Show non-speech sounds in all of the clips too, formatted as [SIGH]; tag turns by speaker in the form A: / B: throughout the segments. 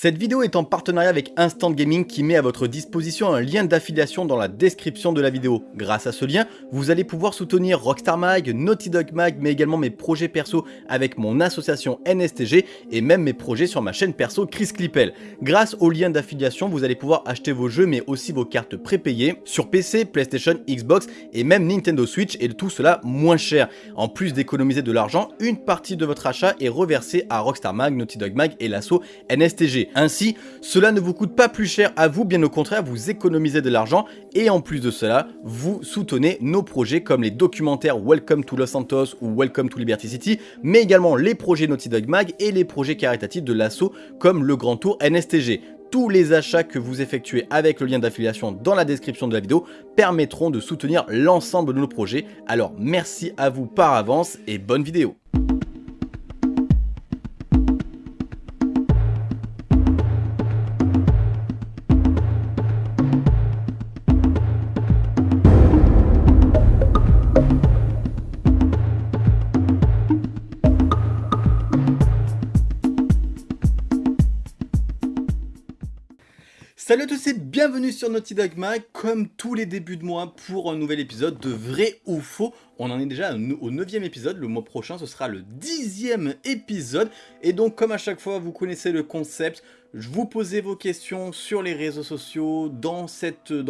A: Cette vidéo est en partenariat avec Instant Gaming qui met à votre disposition un lien d'affiliation dans la description de la vidéo. Grâce à ce lien, vous allez pouvoir soutenir Rockstar Mag, Naughty Dog Mag, mais également mes projets perso avec mon association NSTG et même mes projets sur ma chaîne perso Chris Clippel. Grâce au lien d'affiliation, vous allez pouvoir acheter vos jeux mais aussi vos cartes prépayées sur PC, PlayStation, Xbox et même Nintendo Switch et tout cela moins cher. En plus d'économiser de l'argent, une partie de votre achat est reversée à Rockstar Mag, Naughty Dog Mag et l'asso NSTG. Ainsi, cela ne vous coûte pas plus cher à vous, bien au contraire, vous économisez de l'argent et en plus de cela, vous soutenez nos projets comme les documentaires Welcome to Los Santos ou Welcome to Liberty City, mais également les projets Naughty Dog Mag et les projets caritatifs de l'assaut comme le Grand Tour NSTG tous les achats que vous effectuez avec le lien d'affiliation dans la description de la vidéo permettront de soutenir l'ensemble de nos projets. Alors merci à vous par avance et bonne vidéo Salut à tous et bienvenue sur Naughty Dog Mag, comme tous les débuts de mois pour un nouvel épisode de Vrai ou Faux. On en est déjà au neuvième épisode, le mois prochain ce sera le dixième épisode. Et donc comme à chaque fois vous connaissez le concept, je vous posez vos questions sur les réseaux sociaux, dans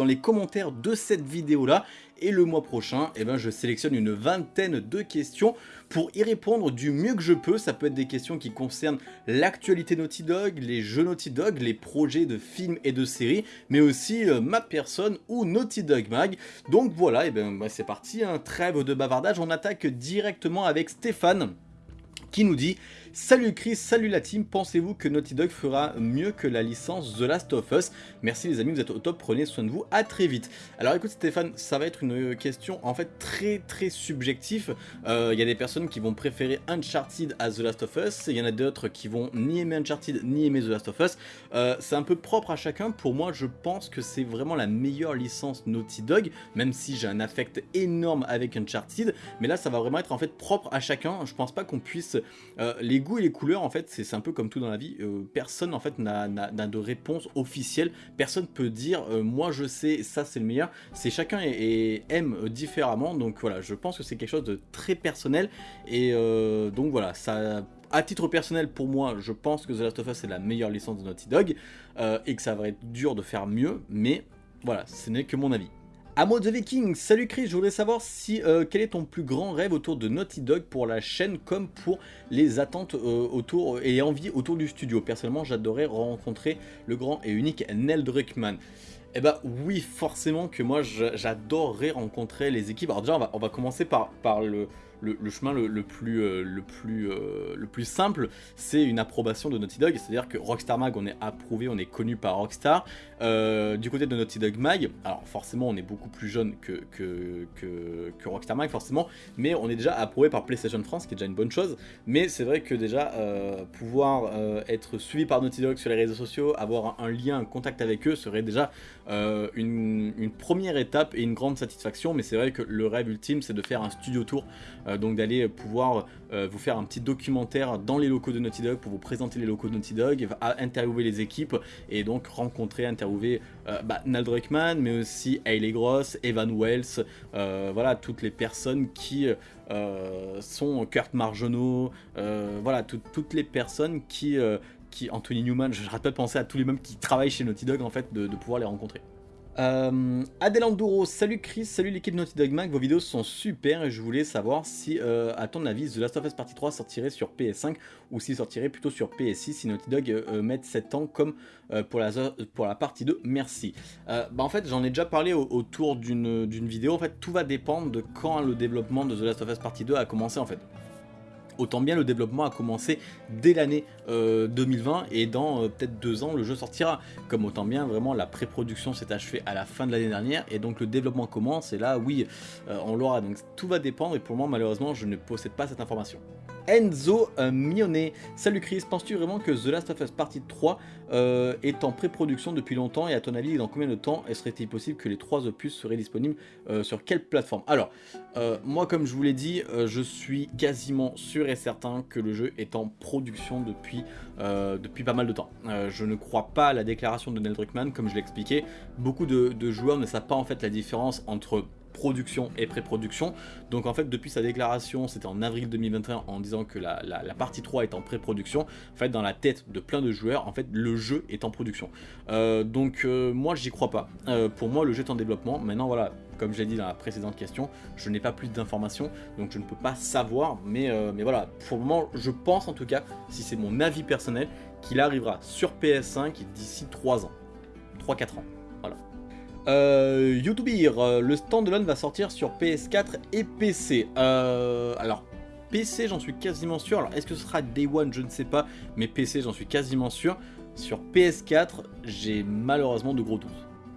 A: les commentaires de cette vidéo là. Et le mois prochain, eh ben, je sélectionne une vingtaine de questions pour y répondre du mieux que je peux. Ça peut être des questions qui concernent l'actualité Naughty Dog, les jeux Naughty Dog, les projets de films et de séries, mais aussi euh, ma personne ou Naughty Dog Mag. Donc voilà, et eh ben, bah, c'est parti, un trêve de bavardage. On attaque directement avec Stéphane qui nous dit Salut Chris, salut la team, pensez-vous que Naughty Dog fera mieux que la licence The Last of Us? Merci les amis, vous êtes au top, prenez soin de vous, à très vite. Alors écoute Stéphane, ça va être une question en fait très très subjective. Il euh, y a des personnes qui vont préférer Uncharted à The Last of Us, il y en a d'autres qui vont ni aimer Uncharted ni aimer The Last of Us. Euh, c'est un peu propre à chacun, pour moi je pense que c'est vraiment la meilleure licence Naughty Dog, même si j'ai un affect énorme avec Uncharted, mais là ça va vraiment être en fait propre à chacun, je pense pas qu'on puisse euh, les goûts et les couleurs, en fait, c'est un peu comme tout dans la vie. Euh, personne, en fait, n'a de réponse officielle. Personne peut dire, euh, moi je sais, ça c'est le meilleur. C'est chacun et, aime différemment. Donc voilà, je pense que c'est quelque chose de très personnel. Et donc voilà, ça à titre personnel, pour moi, je pense que The Last of Us est la meilleure licence de Naughty Dog et que ça va être dur de faire mieux, mais voilà, ce n'est que mon avis. Amo the Viking, salut Chris, je voulais savoir si euh, quel est ton plus grand rêve autour de Naughty Dog pour la chaîne comme pour les attentes euh, autour et envie autour du studio. Personnellement, j'adorais rencontrer le grand et unique Nel Druckmann. Eh bah oui, forcément que moi j'adorerais rencontrer les équipes. Alors déjà, on va, on va commencer par, par le, le, chemin le, plus, euh, euh, le plus simple, c'est une approbation de Naughty Dog, c'est-à-dire que Rockstar Mag, on est approuvé, on est connu par Rockstar. Euh, du côté de Naughty Dog Mag, alors forcément, on est beaucoup plus jeune que, Rockstar Mag, forcément, mais on est déjà approuvé par PlayStation France, qui est déjà une bonne chose. Mais c'est vrai que déjà, pouvoir être suivi par Naughty Dog sur les réseaux sociaux, avoir un, lien, un contact avec eux, serait déjà une, première étape et une grande satisfaction. Mais c'est vrai que le rêve ultime, c'est de faire un studio tour donc d'aller pouvoir euh, vous faire un petit documentaire dans les locaux de Naughty Dog pour vous présenter les locaux de Naughty Dog, interviewer les équipes et donc rencontrer, interviewer euh, bah, Nal mais aussi Hayley Gross, Evan Wells, voilà, toutes les personnes qui sont Kurt Margenot, voilà, toutes les personnes qui, qui Anthony Newman, je rate pas de penser à tous les mêmes qui travaillent chez Naughty Dog en fait, de pouvoir les rencontrer. Euh, Adelanduro, salut Chris, salut l'équipe Naughty Dog Mag, vos vidéos sont super et je voulais savoir si, euh, à ton avis, The Last of Us Partie 3 sortirait sur PS5 ou s'il sortirait plutôt sur PS6 si Naughty Dog euh, met 7 ans comme euh, pour, la, pour la partie 2, merci. bah en fait, j'en ai déjà parlé autour d'une vidéo, en fait, tout va dépendre de quand le développement de The Last of Us Partie 2 a commencé en fait autant bien le développement a commencé dès l'année 2020 euh, et dans euh, peut-être deux ans le jeu sortira. Comme autant bien vraiment la pré-production s'est achevée à la fin de l'année dernière et donc le développement commence et là oui euh, on l'aura donc tout va dépendre et pour moi malheureusement je ne possède pas cette information. Enzo euh, Mionnet. Salut Chris, penses-tu vraiment que The Last of Us Partie 3 euh, est en pré-production depuis longtemps et à ton avis dans combien de temps serait-il possible que les trois opus seraient disponibles euh, sur quelle plateforme? Alors, moi comme je vous l'ai dit, je suis quasiment sûr et certain que le jeu est en production depuis, pas mal de temps. je ne crois pas à la déclaration de Neil Druckmann, comme je l'ai expliqué. Beaucoup de joueurs ne savent pas en fait la différence entre production et pré-production. Donc en fait depuis sa déclaration, c'était en avril 2021 en disant que la, partie 3 est en pré-production, en fait dans la tête de plein de joueurs, en fait le jeu est en production. Euh, donc euh, moi j'y crois pas. Euh, pour moi le jeu est en développement. Maintenant voilà, comme je l'ai dit dans la précédente question, je n'ai pas plus d'informations, donc je ne peux pas savoir, mais, mais voilà, pour le moment, je pense en tout cas, si c'est mon avis personnel, qu'il arrivera sur PS5 d'ici 3 ans, 3-4 ans. Euh, euh, le standalone va sortir sur PS4 et PC. Euh, alors, PC, j'en suis quasiment sûr. Alors, est-ce que ce sera Day One? Je ne sais pas. Mais PC, j'en suis quasiment sûr. Sur PS4, j'ai malheureusement de gros doutes.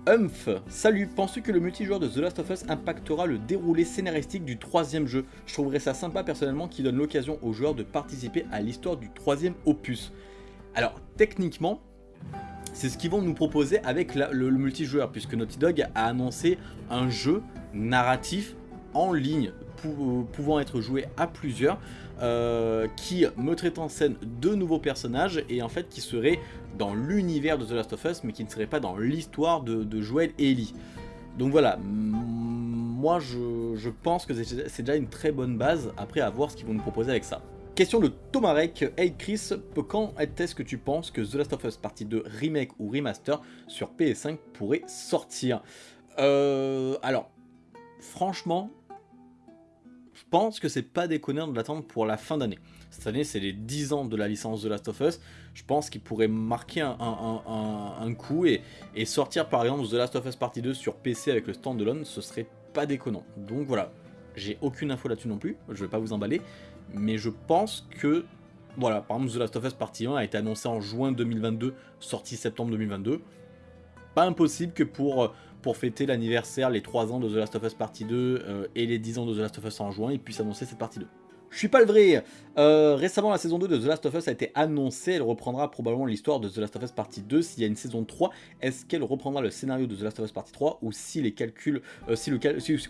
A: Humph, salut, penses-tu que le multijoueur de The Last of Us impactera le déroulé scénaristique du troisième jeu? Je trouverais ça sympa personnellement qui donne l'occasion aux joueurs de participer à l'histoire du troisième opus. Alors, techniquement, c'est ce qu'ils vont nous proposer avec le, multijoueur, puisque Naughty Dog a annoncé un jeu narratif en ligne, pouvant être joué à plusieurs, euh, qui mettrait en scène deux nouveaux personnages, et en fait qui serait dans l'univers de The Last of Us, mais qui ne serait pas dans l'histoire de, Joel et Ellie. Donc voilà, moi je pense que c'est déjà une très bonne base, après à voir ce qu'ils vont nous proposer avec ça. Question de Tomarek. Hey Chris, quand est-ce que tu penses que The Last of Us Partie 2 Remake ou Remaster sur PS5 pourrait sortir? Euh, Alors, franchement, je pense que c'est pas déconnant de l'attendre pour la fin d'année. Cette année, c'est les 10 ans de la licence The Last of Us. Je pense qu'il pourrait marquer un, coup et, sortir par exemple The Last of Us Partie 2 sur PC avec le standalone, ce serait pas déconnant. Donc voilà, j'ai aucune info là-dessus non plus, je vais pas vous emballer mais je pense que, voilà, par exemple The Last of Us Partie 1 a été annoncé en juin 2022, sorti septembre 2022. Pas impossible que pour, pour fêter l'anniversaire, les 3 ans de The Last of Us Partie 2 euh, et les 10 ans de The Last of Us en juin, ils puissent annoncer cette partie 2. Je suis pas le vrai euh, Récemment, la saison 2 de The Last of Us a été annoncée. Elle reprendra probablement l'histoire de The Last of Us Partie 2. S'il y a une saison 3, est-ce qu'elle reprendra le scénario de The Last of Us Partie 3 Ou si les calculs, euh, si, le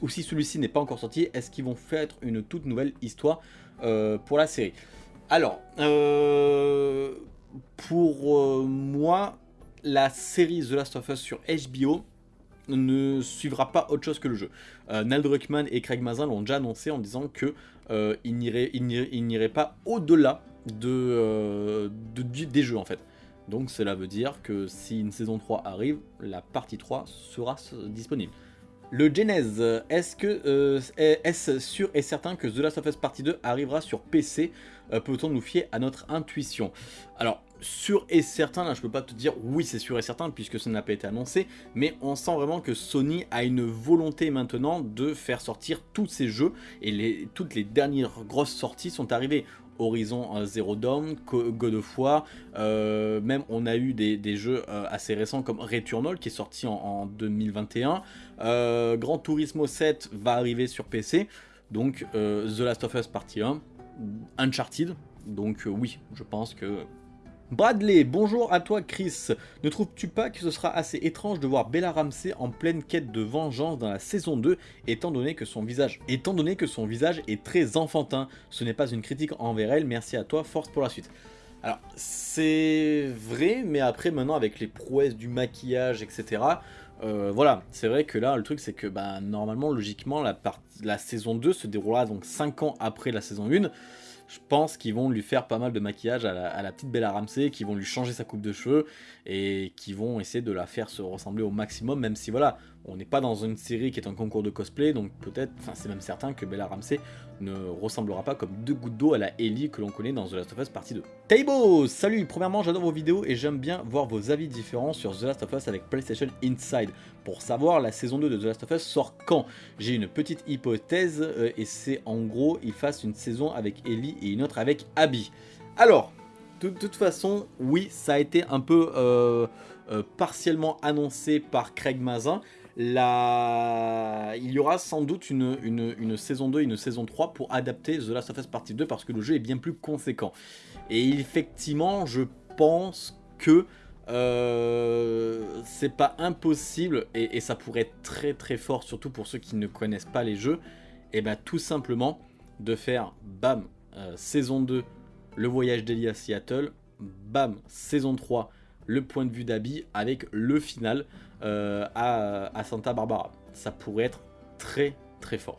A: ou si celui-ci n'est pas encore sorti, est-ce qu'ils vont faire une toute nouvelle histoire euh, pour la série? Alors, pour moi, la série The Last of Us sur HBO ne suivra pas autre chose que le jeu. Euh, et Craig Mazin l'ont déjà annoncé en disant que euh, il n'irait pas au-delà euh, de, des jeux en fait. Donc cela veut dire que si une saison 3 arrive, la partie 3 sera disponible. Le Genèse, est-ce que est-ce sûr et certain que The Last of Us Partie 2 arrivera sur PC Peut-on nous fier à notre intuition? Alors, sûr et certain, là je peux pas te dire oui c'est sûr et certain puisque ça n'a pas été annoncé, mais on sent vraiment que Sony a une volonté maintenant de faire sortir tous ces jeux et toutes les dernières grosses sorties sont arrivées. Horizon euh, Zero Dawn, God of War, euh, même on a eu des, jeux euh, assez récents comme Returnal qui est sorti en, 2021, Gran Turismo 7 va arriver sur PC, donc The Last of Us Partie 1, Uncharted, donc oui, je pense que Bradley, bonjour à toi Chris. Ne trouves-tu pas que ce sera assez étrange de voir Bella Ramsey en pleine quête de vengeance dans la saison 2 étant donné que son visage, étant donné que son visage est très enfantin? Ce n'est pas une critique envers elle, merci à toi, force pour la suite. Alors, c'est vrai, mais après, maintenant, avec les prouesses du maquillage, etc., euh, voilà, c'est vrai que là, le truc, c'est que, bah, normalement, logiquement, la, la saison 2 se déroulera donc 5 ans après la saison 1, je pense qu'ils vont lui faire pas mal de maquillage à la, petite Bella Ramsey, qui vont lui changer sa coupe de cheveux et qui vont essayer de la faire se ressembler au maximum, même si voilà, on n'est pas dans une série qui est un concours de cosplay, donc peut-être, enfin c'est même certain que Bella Ramsey ne ressemblera pas comme deux gouttes d'eau à la Ellie que l'on connaît dans The Last of Us partie 2. Taibo Salut Premièrement, j'adore vos vidéos et j'aime bien voir vos avis différents sur The Last of Us avec PlayStation Inside. Pour savoir, la saison 2 de The Last of Us sort quand J'ai une petite hypothèse euh, et c'est en gros, ils fassent une saison avec Ellie et une autre avec Abby. Alors, de, toute façon, oui, ça a été un peu euh, euh, partiellement annoncé par Craig Mazin. Il y aura sans doute une, saison 2 et une saison 3 pour adapter The Last of Us Partie 2 parce que le jeu est bien plus conséquent. Et effectivement, je pense que euh, c'est pas impossible et, ça pourrait être très très fort, surtout pour ceux qui ne connaissent pas les jeux, et bien tout simplement de faire bam, euh, saison 2, le voyage d'Eli à Seattle, bam, saison 3, le point de vue d'Abby avec le final euh, à, Santa Barbara. Ça pourrait être très très fort.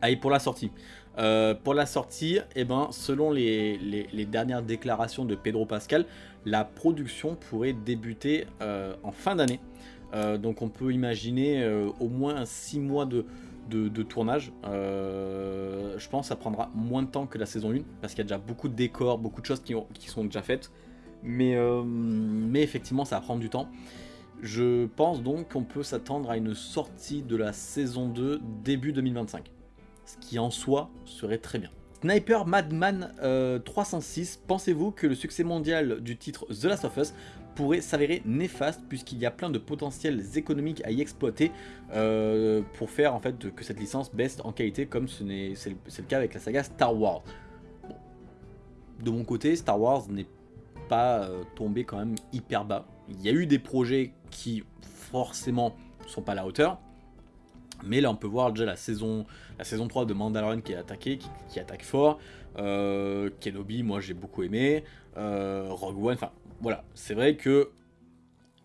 A: Allez, pour la sortie. Euh, pour la sortie, eh ben, selon les, dernières déclarations de Pedro Pascal, la production pourrait débuter euh, en fin d'année. donc on peut imaginer au moins 6 mois de, de, tournage. je pense que ça prendra moins de temps que la saison 1 parce qu'il y a déjà beaucoup de décors, beaucoup de choses qui, qui sont déjà faites. Mais, mais effectivement, ça va prendre du temps. Je pense donc qu'on peut s'attendre à une sortie de la saison 2 début 2025. Ce qui en soi serait très bien. Sniper Madman 306, euh, pensez-vous que le succès mondial du titre The Last of Us pourrait s'avérer néfaste puisqu'il y a plein de potentiels économiques à y exploiter euh, pour faire en fait que cette licence baisse en qualité comme c'est le, cas avec la saga Star Wars. De mon côté, Star Wars n'est pas euh, tombé quand même hyper bas. Il y a eu des projets qui forcément sont pas à la hauteur. Mais là on peut voir déjà la saison, la saison 3 de Mandalorian qui est attaquée, qui, attaque fort. Euh, Kenobi, moi j'ai beaucoup aimé. Euh, Rogue One, enfin voilà. C'est vrai que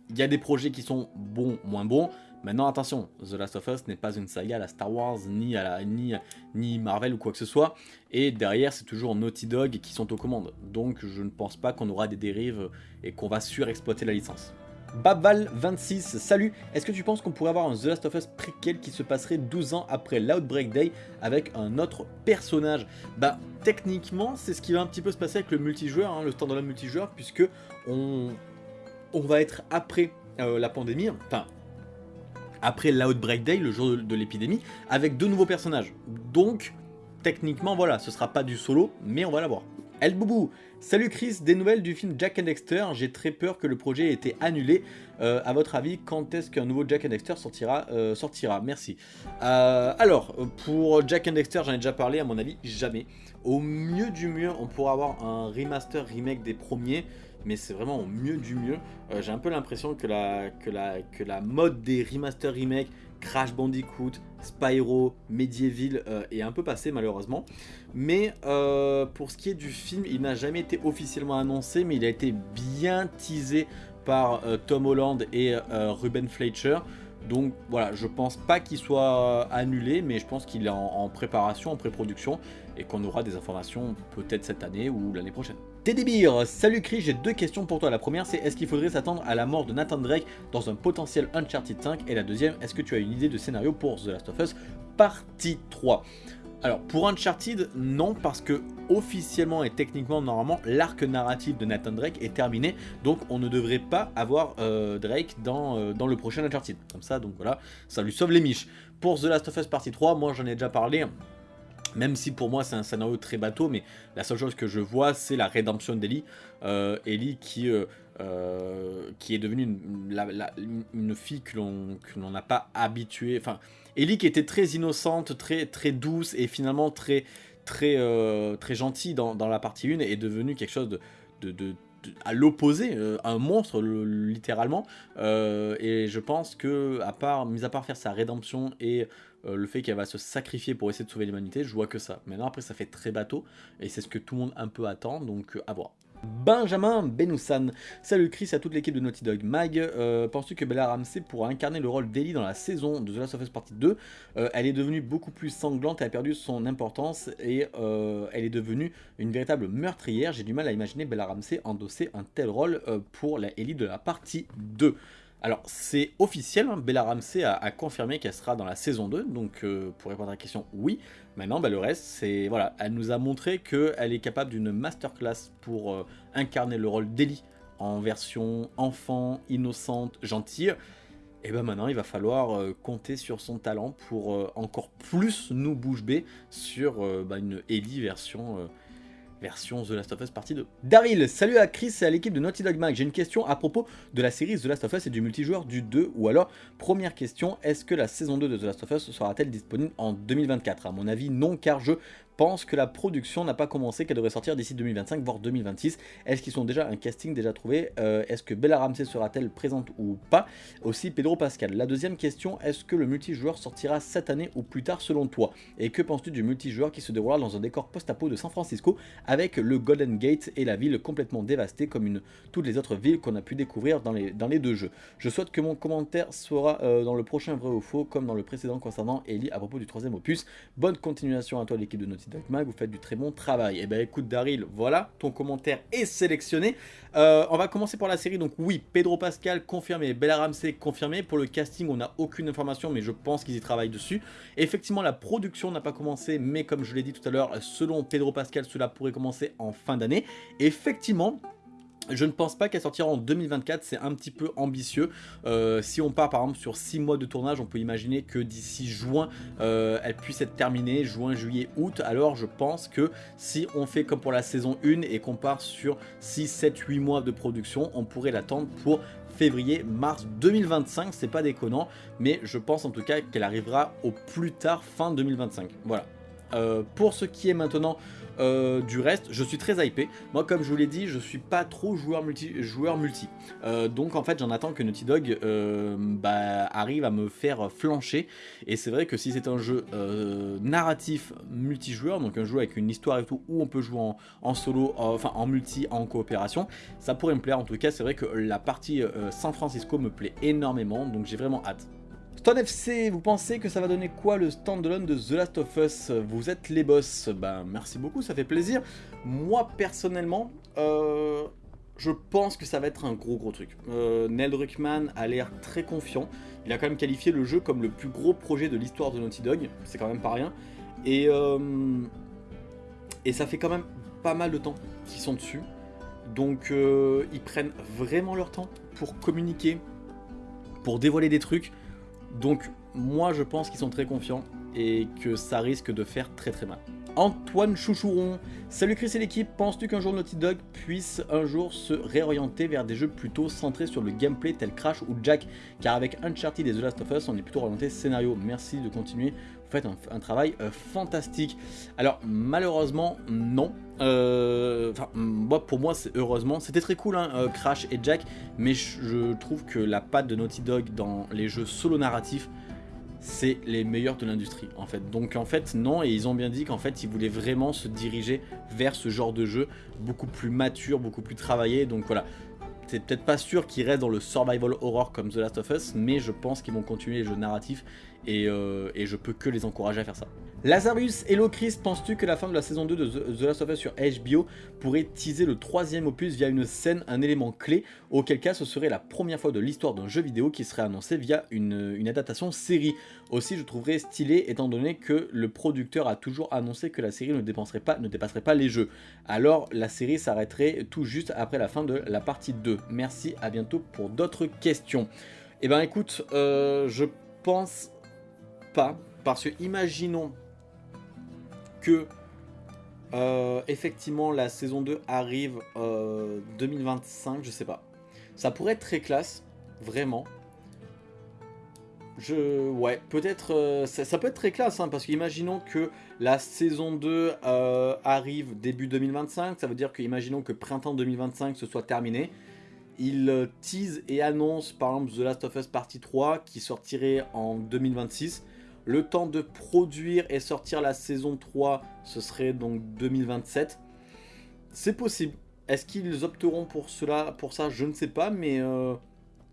A: il y a des projets qui sont bons, moins bons. Maintenant attention, The Last of Us n'est pas une saga à la Star Wars, ni, à la, ni, Marvel ou quoi que ce soit. Et derrière c'est toujours Naughty Dog qui sont aux commandes. Donc je ne pense pas qu'on aura des dérives et qu'on va surexploiter la licence. Babal26, salut Est-ce que tu penses qu'on pourrait avoir un The Last of Us préquel qui se passerait 12 ans après l'Outbreak Day avec un autre personnage? Bah, techniquement, c'est ce qui va un petit peu se passer avec le multijoueur, hein, le standalone multijoueur, puisque on, on va être après euh, la pandémie, enfin, après l'Outbreak Day, le jour de, l'épidémie, avec deux nouveaux personnages. Donc, techniquement, voilà, ce sera pas du solo, mais on va l'avoir. El Boubou Salut Chris, des nouvelles du film Jack and Dexter, j'ai très peur que le projet ait été annulé. Euh, à votre avis, quand est-ce qu'un nouveau Jack and Dexter sortira, euh, Merci. Euh, alors, pour Jack and Dexter, j'en ai déjà parlé, à mon avis, jamais. Au mieux du mieux, on pourra avoir un remaster remake des premiers, mais c'est vraiment au mieux du mieux. j'ai un peu l'impression que la, mode des remaster remake Crash Bandicoot, Spyro, Medieval euh, est un peu passé malheureusement. Mais euh, pour ce qui est du film, il n'a jamais été officiellement annoncé, mais il a été bien teasé par euh, Tom Holland et Ruben Fleischer. Donc voilà, je pense pas qu'il soit annulé, mais je pense qu'il est en préparation, en pré-production, et qu'on aura des informations peut-être cette année ou l'année prochaine. Teddy salut Chris, j'ai deux questions pour toi. La première c'est est-ce qu'il faudrait s'attendre à la mort de Nathan Drake dans un potentiel Uncharted 5 Et la deuxième, est-ce que tu as une idée de scénario pour The Last of Us partie 3 alors pour Uncharted, non parce que officiellement et techniquement normalement l'arc narratif de Nathan Drake est terminé donc on ne devrait pas avoir euh, Drake dans, euh, dans le prochain Uncharted. Comme ça donc voilà, ça lui sauve les miches. Pour The Last of Us partie 3, moi j'en ai déjà parlé, même si pour moi c'est un scénario très bateau, mais la seule chose que je vois c'est la rédemption d'Ellie. Euh, Ellie qui, euh, euh, qui est devenue une, fille que l'on n'a pas habituée. Enfin, Ellie qui était très innocente, très, douce et finalement très, gentille dans, la partie 1 est devenue quelque chose de à l'opposé, un monstre littéralement. et je pense que, à part, mis à part faire sa rédemption et euh, le fait qu'elle va se sacrifier pour essayer de sauver l'humanité, je vois que ça. Maintenant après ça fait très bateau, et c'est ce que tout le monde un peu attend, donc euh, à voir. Benjamin Benoussan. Salut Chris à toute l'équipe de Naughty Dog. Mag, euh, penses-tu que Bella Ramsey pourra incarner le rôle d'Ellie dans la saison de The Last of Us Partie 2 Elle est devenue beaucoup plus sanglante, elle a perdu son importance et elle est devenue une véritable meurtrière. J'ai du mal à imaginer Bella Ramsey endosser un tel rôle pour la Ellie de la partie 2. Alors, c'est officiel, hein, Bella Ramsey a, confirmé qu'elle sera dans la saison 2, donc euh, pour répondre à la question, oui. Maintenant, bah, le reste, c'est... Voilà, elle nous a montré qu'elle est capable d'une masterclass pour euh, incarner le rôle d'Ellie en version enfant, innocente, gentille. Et ben maintenant, il va falloir euh, compter sur son talent pour encore plus nous bouche bée sur bah, une Ellie version version The Last of Us partie 2. Daryl, salut à Chris et à l'équipe de Naughty Dog Mag. J'ai une question à propos de la série The Last of Us et du multijoueur du 2. Ou alors, première question, est-ce que la saison 2 de The Last of Us sera-t-elle disponible en 2024 À mon avis, non, car je pense que la production n'a pas commencé, qu'elle devrait sortir d'ici 2025, voire 2026. Est-ce qu'ils sont déjà un casting déjà trouvé euh, Est-ce que Bella Ramsey sera-t-elle présente ou pas? Aussi Pedro Pascal. La deuxième question, est-ce que le multijoueur sortira cette année ou plus tard selon toi? Et que penses-tu du multijoueur qui se déroulera dans un décor post-apo de San Francisco avec le Golden Gate et la ville complètement dévastée comme une, toutes les autres villes qu'on a pu découvrir dans les, deux jeux? Je souhaite que mon commentaire soit euh, dans le prochain vrai ou faux comme dans le précédent concernant Ellie à propos du troisième opus. Bonne continuation à toi l'équipe de Naughty Mag, vous faites du très bon travail. Et eh ben écoute Daryl, voilà, ton commentaire est sélectionné. Euh, on va commencer par la série, donc oui, Pedro Pascal confirmé, Bella Ramsey confirmé. Pour le casting, on n'a aucune information, mais je pense qu'ils y travaillent dessus. effectivement, la production n'a pas commencé, mais comme je l'ai dit tout à l'heure, selon Pedro Pascal, cela pourrait commencer en fin d'année. Effectivement, je ne pense pas qu'elle sortira en 2024, c'est un petit peu ambitieux. Euh, si on part par exemple sur 6 mois de tournage, on peut imaginer que d'ici juin, euh, elle puisse être terminée, juin, juillet, août. Alors je pense que si on fait comme pour la saison 1 et qu'on part sur 6, 7, 8 mois de production, on pourrait l'attendre pour février, mars 2025, c'est pas déconnant, mais je pense en tout cas qu'elle arrivera au plus tard fin 2025. Voilà. Euh, pour ce qui est maintenant euh, du reste, je suis très hypé. Moi, comme je vous l'ai dit, je suis pas trop joueur multi. Joueur multi. Euh, donc, en fait, j'en attends que Naughty Dog bah, arrive à me faire flancher. Et c'est vrai que si c'est un jeu narratif multijoueur, donc un jeu avec une histoire et tout, où on peut jouer en, solo, enfin en multi, en coopération, ça pourrait me plaire. En tout cas, c'est vrai que la partie San Francisco me plaît énormément. Donc, j'ai vraiment hâte. Stone FC, vous pensez que ça va donner quoi le standalone de The Last of Us? Vous êtes les boss. Ben merci beaucoup, ça fait plaisir. Moi personnellement, euh, je pense que ça va être un gros gros truc. Euh, Neil Druckmann a l'air très confiant. Il a quand même qualifié le jeu comme le plus gros projet de l'histoire de Naughty Dog. C'est quand même pas rien. Et, euh, et ça fait quand même pas mal de temps qu'ils sont dessus. Donc ils prennent vraiment leur temps pour communiquer, pour dévoiler des trucs. Donc moi je pense qu'ils sont très confiants et que ça risque de faire très très mal. Antoine Chouchouron, salut Chris et l'équipe, penses-tu qu'un jour Naughty Dog puisse un jour se réorienter vers des jeux plutôt centrés sur le gameplay tel Crash ou Jack? Car avec Uncharted et The Last of Us, on est plutôt orienté scénario. Merci de continuer, vous faites un, travail euh, fantastique. Alors malheureusement non, euh, pour moi c'est heureusement, c'était très cool hein, euh, Crash et Jack, mais je trouve que la patte de Naughty Dog dans les jeux solo narratifs c'est les meilleurs de l'industrie en fait. Donc en fait non, et ils ont bien dit qu'en fait ils voulaient vraiment se diriger vers ce genre de jeu beaucoup plus mature, beaucoup plus travaillé. Donc voilà, c'est peut-être pas sûr qu'ils restent dans le survival horror comme The Last of Us, mais je pense qu'ils vont continuer les jeux narratifs et, euh, et je peux que les encourager à faire ça. Lazarus, hello Chris, penses-tu que la fin de la saison 2 de The Last of Us sur HBO pourrait teaser le troisième opus via une scène, un élément clé, auquel cas ce serait la première fois de l'histoire d'un jeu vidéo qui serait annoncé via une, adaptation série Aussi je trouverais stylé étant donné que le producteur a toujours annoncé que la série ne dépasserait pas les jeux. Alors la série s'arrêterait tout juste après la fin de la partie 2. Merci, à bientôt pour d'autres questions. Eh ben écoute, euh, je pense parce que imaginons que euh, effectivement la saison 2 arrive euh, 2025, je sais pas. Ça pourrait être très classe, vraiment. Je... Ouais, peut-être... Euh, ça, peut être très classe, hein, parce qu'imaginons que la saison 2 euh, arrive début 2025, ça veut dire qu'imaginons que printemps 2025 ce soit terminé. Il tease et annonce par exemple The Last of Us Partie 3 qui sortirait en 2026. Le temps de produire et sortir la saison 3, ce serait donc 2027. C'est possible. Est-ce qu'ils opteront pour cela, pour ça Je ne sais pas, mais, euh,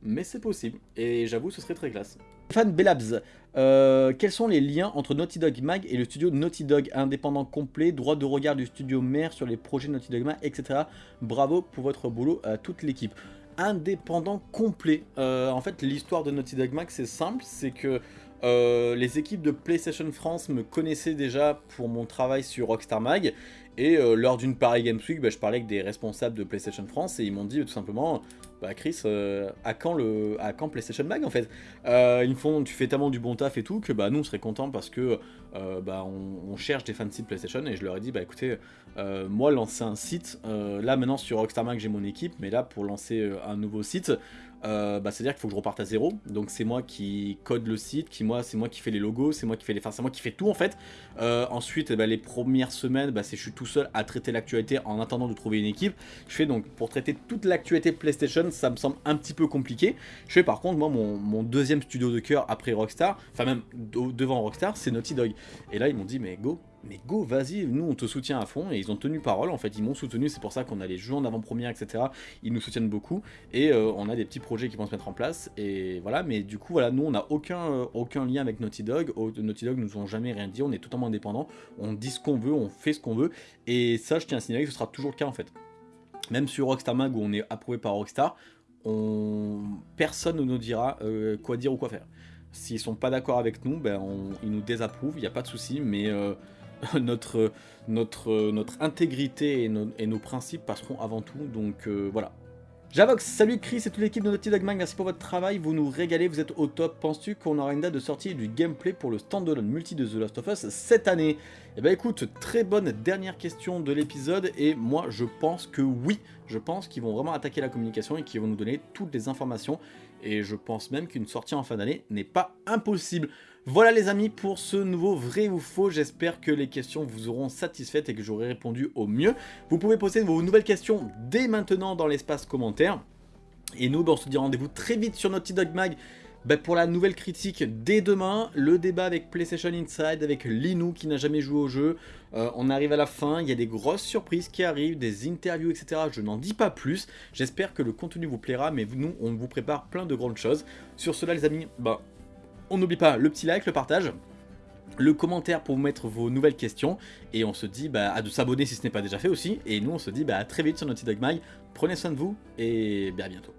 A: mais c'est possible. Et j'avoue, ce serait très classe. Fan Bellabs, euh, quels sont les liens entre Naughty Dog Mag et le studio Naughty Dog Indépendant complet, droit de regard du studio mère sur les projets Naughty Dog Mag, etc. Bravo pour votre boulot à toute l'équipe. Indépendant complet. Euh, en fait, l'histoire de Naughty Dog Mag, c'est simple, c'est que euh, les équipes de PlayStation France me connaissaient déjà pour mon travail sur Rockstar Mag. Et euh, lors d'une Paris Games Week, bah, je parlais avec des responsables de PlayStation France et ils m'ont dit tout simplement bah Chris, euh, à, quand PlayStation Mag en fait? Euh, Ils me font, tu fais tellement du bon taf et tout que bah nous on serait contents parce que bah, on, cherche des fans de site PlayStation et je leur ai dit bah écoutez, moi lancer un site, là maintenant sur Rockstar Mag j'ai mon équipe, mais là pour lancer un nouveau site, euh, bah, c'est-à-dire qu'il faut que je reparte à zéro. Donc c'est moi qui code le site, qui moi c'est moi qui fais les logos, c'est moi qui fais les, enfin c'est moi qui fais tout en fait. Euh, ensuite, bah, les premières semaines, bah, c'est je suis tout seul à traiter l'actualité en attendant de trouver une équipe. Je fais donc pour traiter toute l'actualité PlayStation, ça me semble un petit peu compliqué. Je fais par contre moi mon, mon deuxième studio de cœur après Rockstar, enfin même devant Rockstar, c'est Naughty Dog. Et là ils m'ont dit mais go, mais go, vas-y, nous on te soutient à fond, et ils ont tenu parole, en fait, ils m'ont soutenu, c'est pour ça qu'on a les jeux en avant-première, etc. Ils nous soutiennent beaucoup, et euh, on a des petits projets qui vont se mettre en place, et voilà, mais du coup, voilà, nous on n'a aucun, euh, aucun lien avec Naughty Dog, Naughty Dog nous ont jamais rien dit, on est totalement indépendant, on dit ce qu'on veut, on fait ce qu'on veut, et ça, je tiens à signaler que ce sera toujours le cas en fait. Même sur Rockstar Mag où on est approuvé par Rockstar, on... personne ne nous dira euh, quoi dire ou quoi faire. S'ils sont pas d'accord avec nous, ben ils nous désapprouvent, il n'y a pas de souci, mais [LAUGHS] notre, notre, notre intégrité et, nos principes passeront avant tout, donc euh, voilà. Javox, salut Chris et toute l'équipe de Naughty Dog Mag, merci pour votre travail, vous nous régalez, vous êtes au top. Penses-tu qu'on aura une date de sortie du gameplay pour le standalone multi de The Last of Us cette année? Eh ben écoute, très bonne dernière question de l'épisode et moi je pense que oui, je pense qu'ils vont vraiment attaquer la communication et qu'ils vont nous donner toutes les informations et je pense même qu'une sortie en fin d'année n'est pas impossible. Voilà les amis pour ce nouveau vrai ou faux, j'espère que les questions vous auront satisfaites et que j'aurai répondu au mieux. Vous pouvez poser vos nouvelles questions dès maintenant dans l'espace commentaire. Et nous, ben, on se dit rendez-vous très vite sur Naughty Dog Mag ben, pour la nouvelle critique dès demain, le débat avec PlayStation Inside, avec Linou qui n'a jamais joué au jeu. Euh, on arrive à la fin, il y a des grosses surprises qui arrivent, des interviews, etc. Je n'en dis pas plus. J'espère que le contenu vous plaira, mais nous, on vous prépare plein de grandes choses. Sur cela, les amis, ben, on n'oublie pas le petit like, le partage, le commentaire pour vous mettre vos nouvelles questions. Et on se dit bah, à de s'abonner si ce n'est pas déjà fait aussi. Et nous on se dit bah, à très vite sur Naughty Dog Mag, prenez soin de vous et à bientôt.